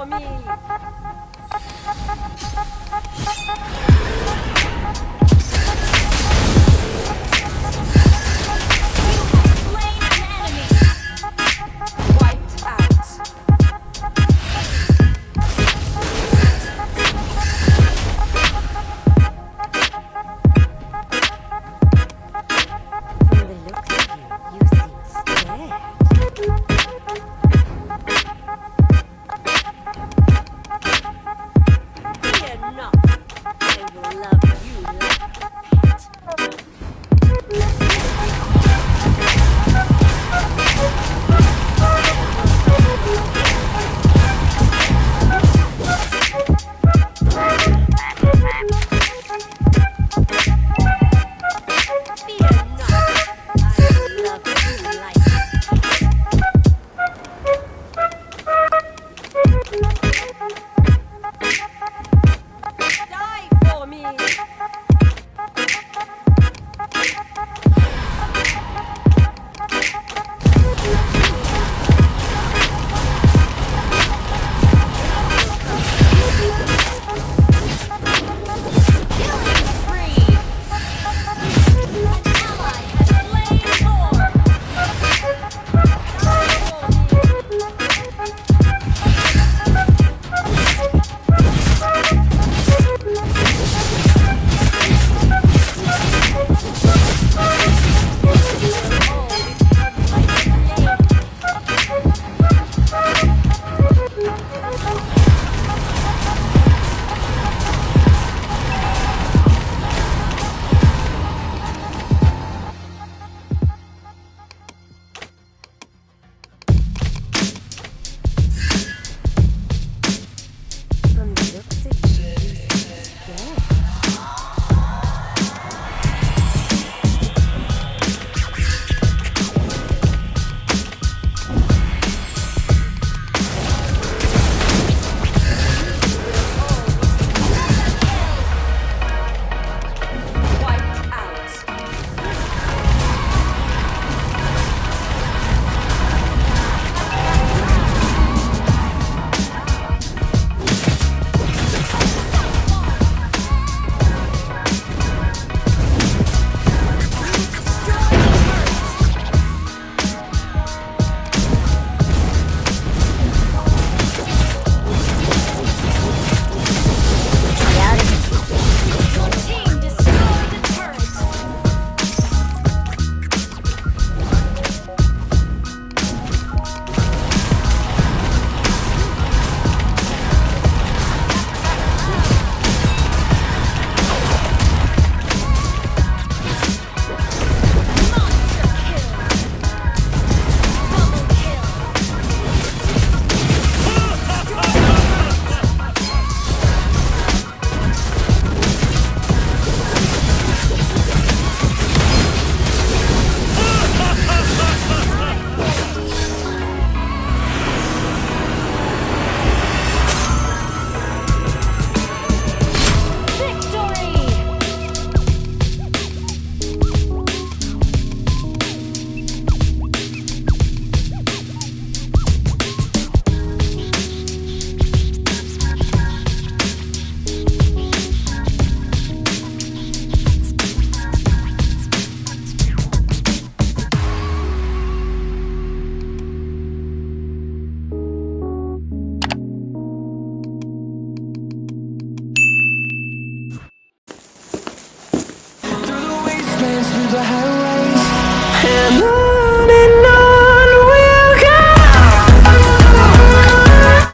救命。Fear the highways. And